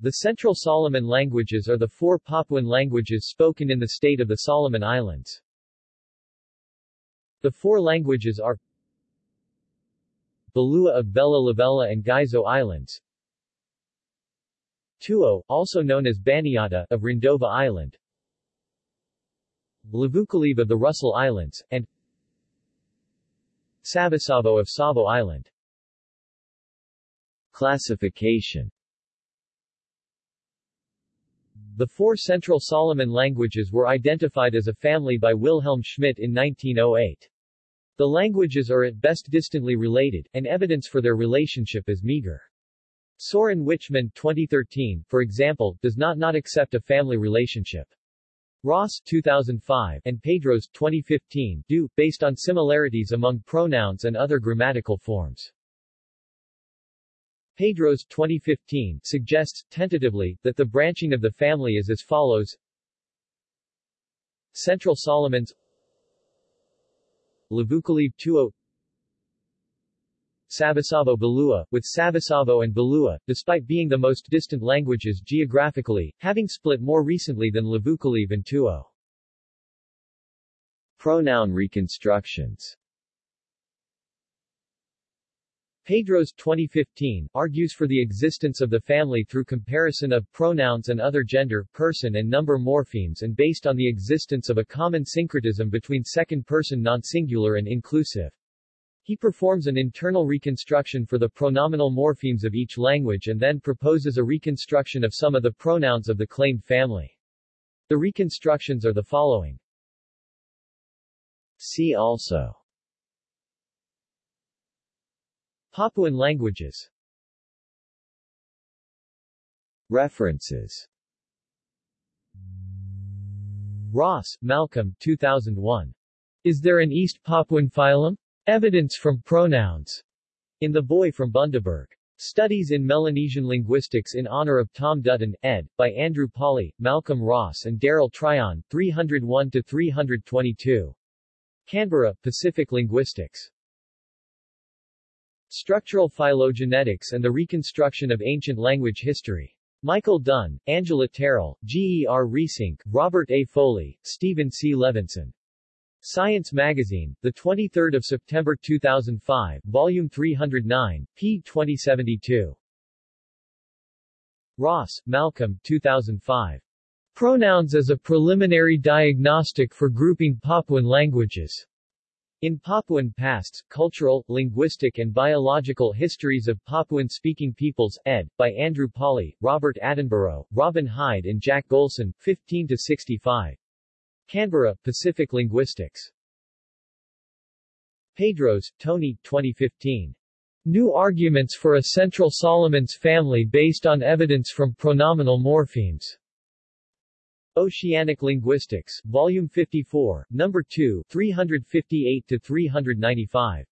The Central Solomon languages are the four Papuan languages spoken in the state of the Solomon Islands. The four languages are Bilua of Vella Lavella and Gaizo Islands. Touo, also known as Baniata, of Rendova Island. Lavukaleve of the Russell Islands, and Savosavo of Savo Island. Classification The four Central Solomon languages were identified as a family by Wilhelm Schmidt in 1908. The languages are at best distantly related, and evidence for their relationship is meager. Soren Wichmann 2013, for example, does not not accept a family relationship. Ross 2005 and Pedrós 2015 do, based on similarities among pronouns and other grammatical forms. Pedrós 2015 suggests, tentatively, that the branching of the family is as follows. Central Solomons. Lavukaleve Touo oh. Savosavo Bilua, with Savosavo and Bilua, despite being the most distant languages geographically, having split more recently than Lavukaleve and Touo. Oh. Pronoun reconstructions Pedrós 2015 argues for the existence of the family through comparison of pronouns and other gender, person and number morphemes and based on the existence of a common syncretism between second-person non-singular and inclusive. He performs an internal reconstruction for the pronominal morphemes of each language and then proposes a reconstruction of some of the pronouns of the claimed family. The reconstructions are the following. See also Papuan languages References Ross, Malcolm 2001. Is there an East Papuan phylum? Evidence from pronouns. In The Boy from Bundaberg. Studies in Melanesian Linguistics in honor of Tom Dutton, ed., by Andrew Pawley, Malcolm Ross and Daryl Tryon, 301-322. Canberra, Pacific Linguistics. Structural Phylogenetics and the Reconstruction of Ancient Language History. Michael Dunn, Angela Terrill, G. E. R. Reesink, Robert A. Foley, Stephen C. Levinson. Science Magazine, 23 September 2005, Volume 309, p. 2072. Ross, Malcolm 2005. Pronouns as a Preliminary Diagnostic for Grouping Papuan Languages. In Papuan Pasts, Cultural, Linguistic and Biological Histories of Papuan-Speaking Peoples, ed., by Andrew Pawley, Robert Attenborough, Robin Hyde and Jack Golson, 15-65. Canberra, Pacific Linguistics. Pedrós, Toni, 2015. New Arguments for a Central Solomons Family based on evidence from pronominal morphemes. Oceanic Linguistics, Volume 54, Number 2, 358-395.